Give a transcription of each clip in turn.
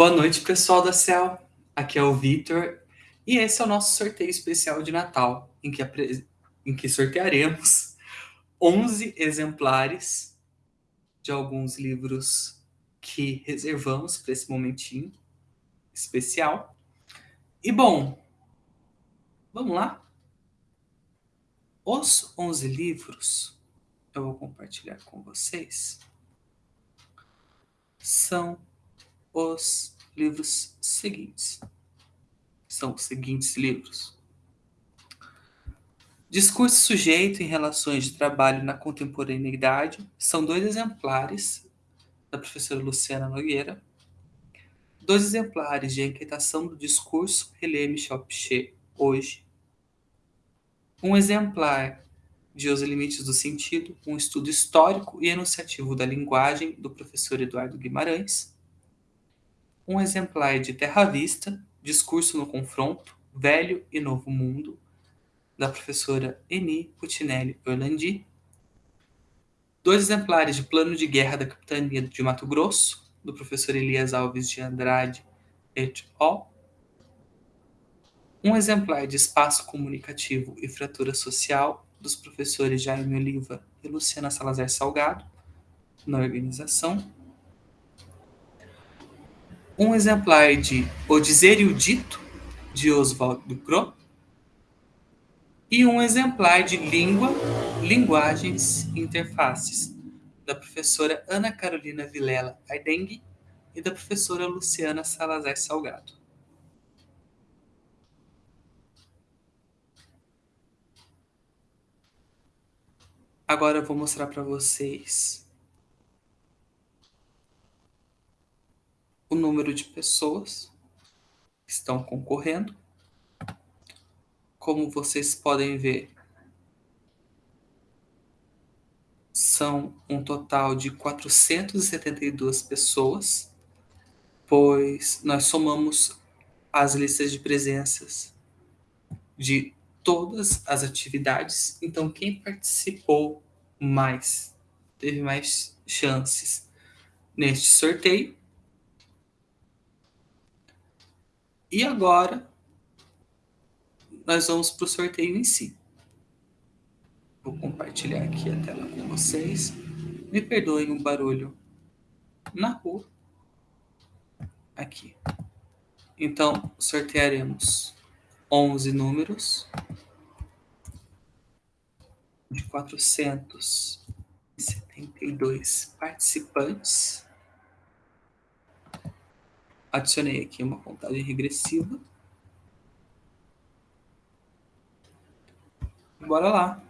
Boa noite, pessoal da Cel. Aqui é o Vitor e esse é o nosso sorteio especial de Natal, em que, apre... em que sortearemos 11 exemplares de alguns livros que reservamos para esse momentinho especial. E bom, vamos lá? Os 11 livros eu vou compartilhar com vocês são os livros seguintes. São os seguintes livros. Discurso sujeito em relações de trabalho na contemporaneidade são dois exemplares da professora Luciana Nogueira. Dois exemplares de Inquietação do Discurso, relê Michel Pichet, hoje. Um exemplar de Os Limites do Sentido, um estudo histórico e enunciativo da linguagem, do professor Eduardo Guimarães. Um exemplar de Terra Vista, Discurso no Confronto, Velho e Novo Mundo, da professora Eni Putinelli Orlandi. Dois exemplares de Plano de Guerra da Capitania de Mato Grosso, do professor Elias Alves de Andrade et al um exemplar de Espaço Comunicativo e Fratura Social, dos professores Jaime Oliva e Luciana Salazar Salgado, na organização. Um exemplar de O Dizer e o Dito, de Oswaldo Ducrot. E um exemplar de Língua, Linguagens e Interfaces, da professora Ana Carolina Vilela Aidengue e da professora Luciana Salazar Salgado. Agora eu vou mostrar para vocês o número de pessoas que estão concorrendo. Como vocês podem ver, são um total de 472 pessoas, pois nós somamos as listas de presenças de todas as atividades. Então, quem participou mais, teve mais chances neste sorteio. E agora, nós vamos para o sorteio em si. Vou compartilhar aqui a tela com vocês. Me perdoem o barulho na rua. Aqui. Então, sortearemos 11 números de 472 participantes. Adicionei aqui uma contagem regressiva. Bora lá.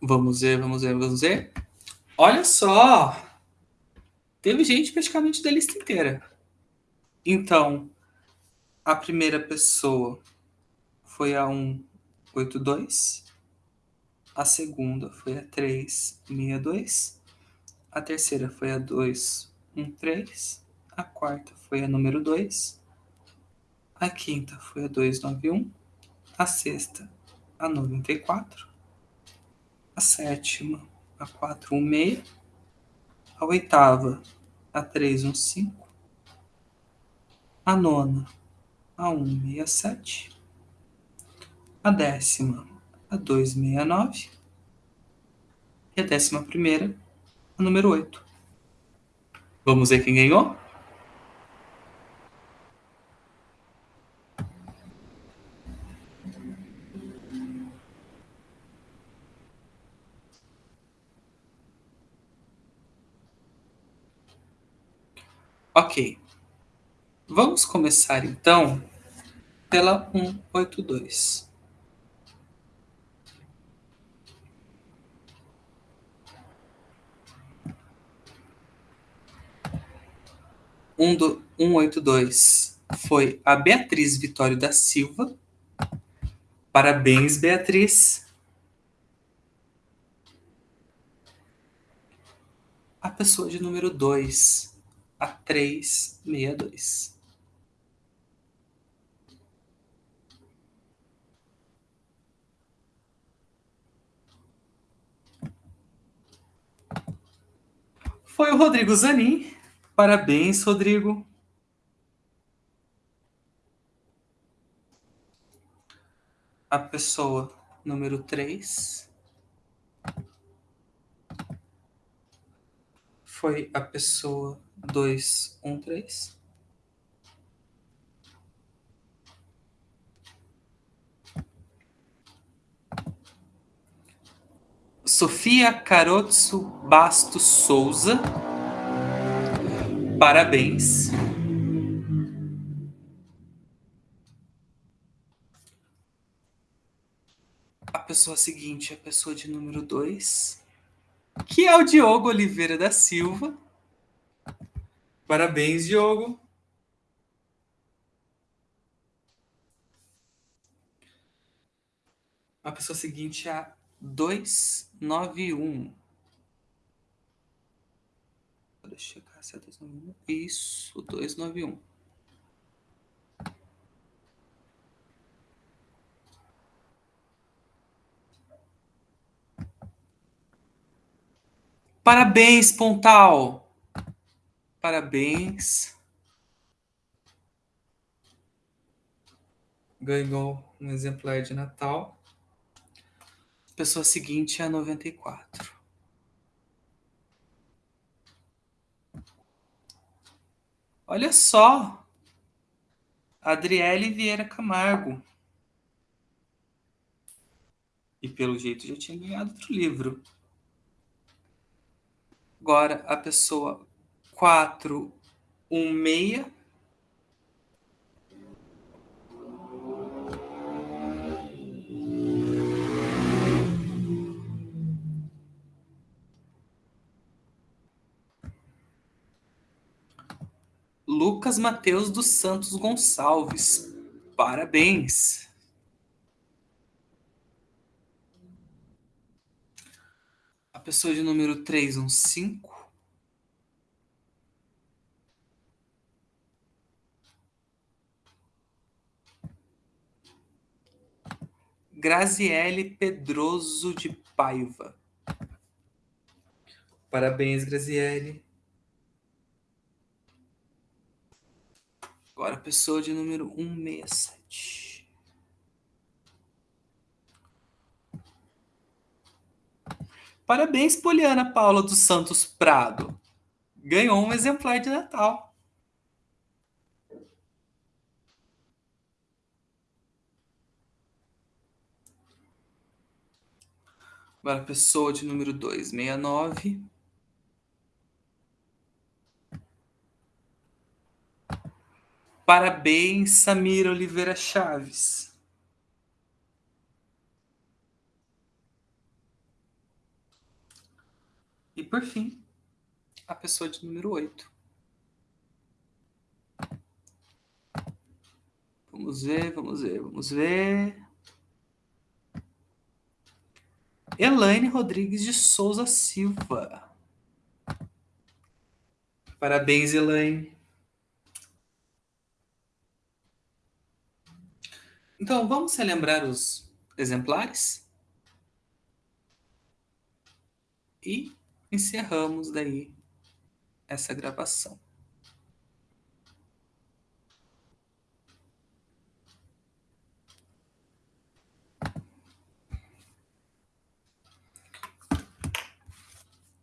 Vamos ver, vamos ver, vamos ver. Olha só! Teve gente praticamente da lista inteira. Então, a primeira pessoa foi a 182, a segunda foi a 362, a terceira foi a 213, a quarta foi a número 2, a quinta foi a 291, a sexta a 94, a sétima a 416, a oitava, a 315, a nona, a 167, a décima, a 269 e a décima primeira, a número 8. Vamos ver quem ganhou? Ok. Vamos começar então pela 182. 182 foi a Beatriz Vitório da Silva. Parabéns, Beatriz. A pessoa de número 2, a 362. Foi o Rodrigo Zanin Parabéns, Rodrigo. A pessoa número 3 foi a pessoa 213. Sofia Carotso Bastos Souza. Parabéns. A pessoa seguinte é a pessoa de número 2, que é o Diogo Oliveira da Silva. Parabéns, Diogo. A pessoa seguinte é a 291. Deixa eu é 291. Isso, 291. Parabéns, Pontal! Parabéns. Ganhou um exemplar de Natal. Pessoa seguinte é a 94. Olha só! Adriele Vieira Camargo. E pelo jeito já tinha ganhado outro livro. Agora a pessoa 416 Lucas Mateus dos Santos Gonçalves. Parabéns! A pessoa de número 315. Graziele Pedroso de Paiva. Parabéns, Graziele. Agora, pessoa de número 167. Parabéns, Poliana Paula dos Santos Prado. Ganhou um exemplar de Natal. Agora, pessoa de número 269. Parabéns, Samira Oliveira Chaves. E por fim, a pessoa de número 8. Vamos ver, vamos ver, vamos ver. Elaine Rodrigues de Souza Silva. Parabéns, Elaine. Então, vamos relembrar os exemplares? E encerramos daí essa gravação.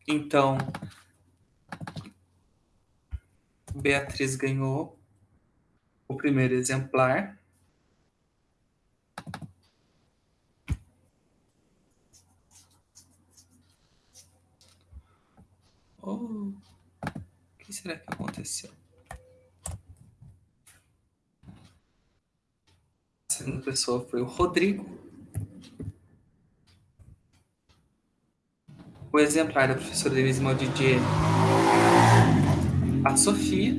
Então, Beatriz ganhou o primeiro exemplar. Oh, o que será que aconteceu? A segunda pessoa foi o Rodrigo. O exemplar da professora Denise Maldidier, a Sofia.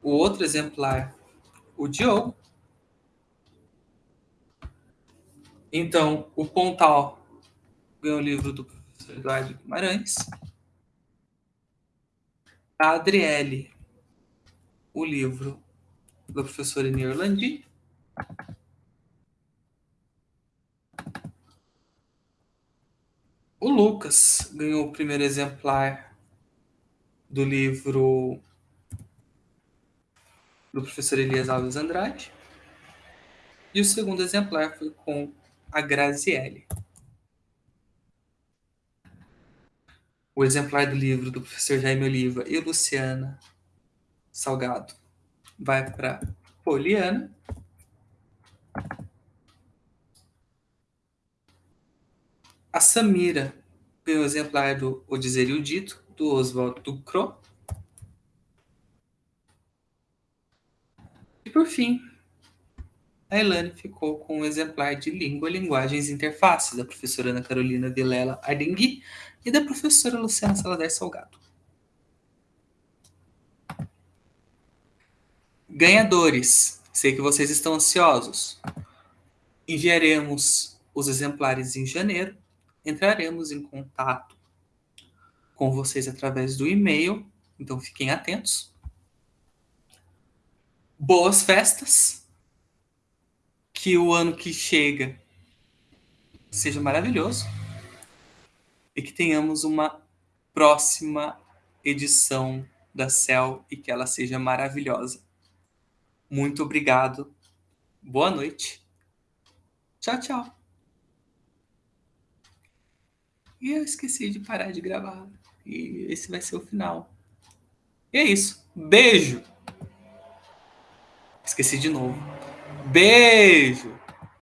O outro exemplar, o Diogo. Então, o Pontal ganhou o livro do professor Eduardo Guimarães. A Adriele, o livro do professor Enir Landi. O Lucas ganhou o primeiro exemplar do livro do professor Elias Alves Andrade. E o segundo exemplar foi com a Graziele. O exemplar do livro do professor Jaime Oliva e Luciana Salgado vai para Poliana. A Samira ganhou o exemplar do O Dizer e o Dito, do Oswaldo Ducro. E por fim, a Elane ficou com um exemplar de Língua, Linguagens e Interfaces, da professora Ana Carolina Vilela Ardengui e da professora Luciana Salazar Salgado. Ganhadores, sei que vocês estão ansiosos. Enviaremos os exemplares em janeiro. Entraremos em contato com vocês através do e-mail, então fiquem atentos. Boas festas. Que o ano que chega seja maravilhoso e que tenhamos uma próxima edição da Cell e que ela seja maravilhosa. Muito obrigado. Boa noite. Tchau, tchau. E eu esqueci de parar de gravar. E esse vai ser o final. E é isso. Beijo. Esqueci de novo. Beijo.